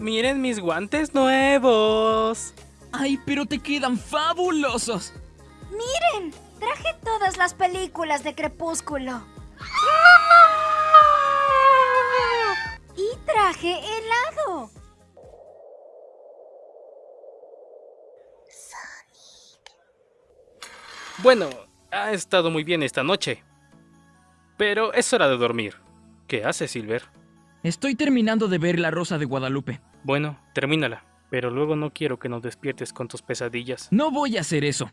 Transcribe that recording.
Miren mis guantes nuevos. ¡Ay, pero te quedan fabulosos! ¡Miren! Traje todas las películas de Crepúsculo. Y traje helado. Bueno, ha estado muy bien esta noche. Pero es hora de dormir. ¿Qué haces, Silver? Estoy terminando de ver La Rosa de Guadalupe. Bueno, termínala. Pero luego no quiero que nos despiertes con tus pesadillas. No voy a hacer eso.